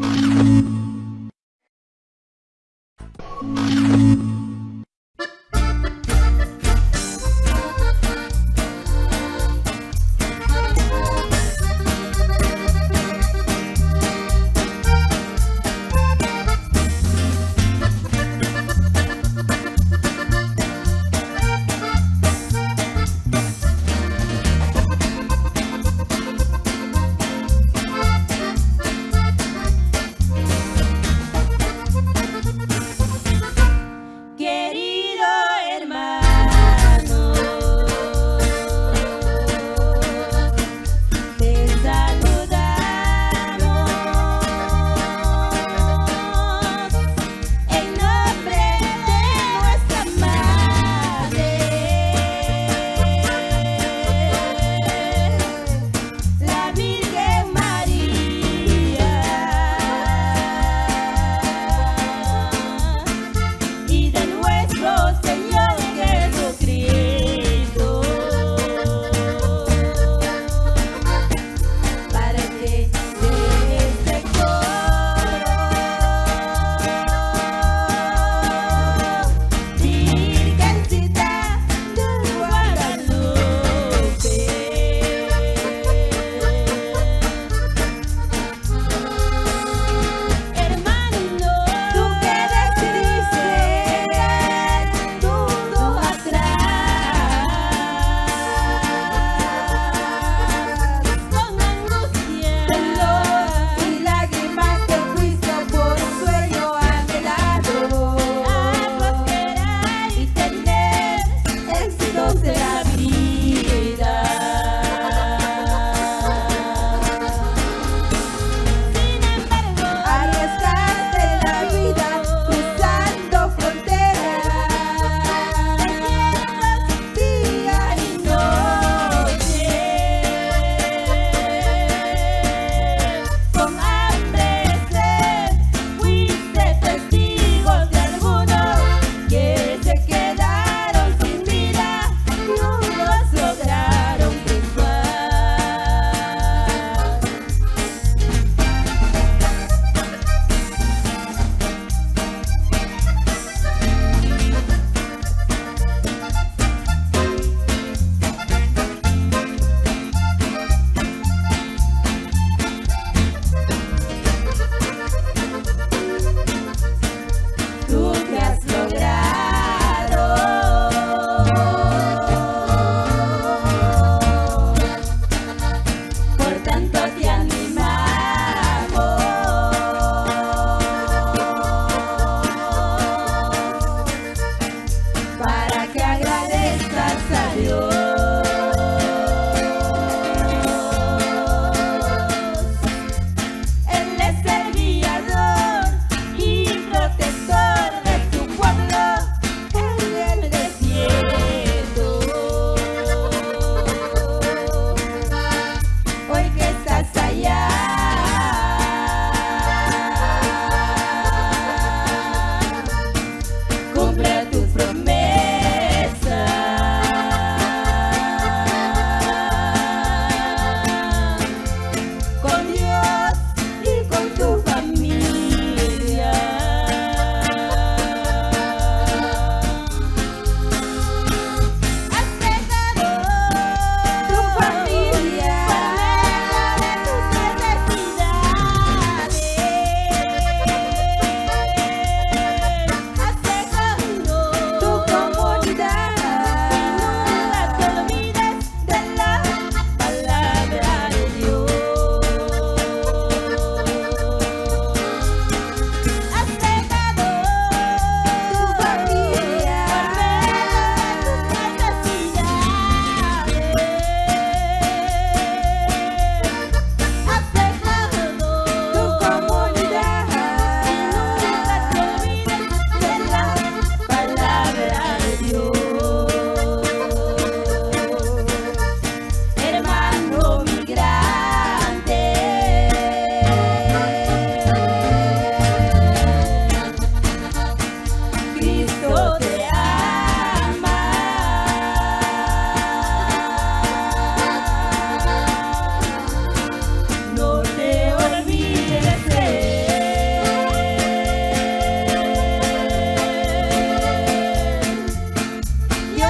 you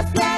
Yeah.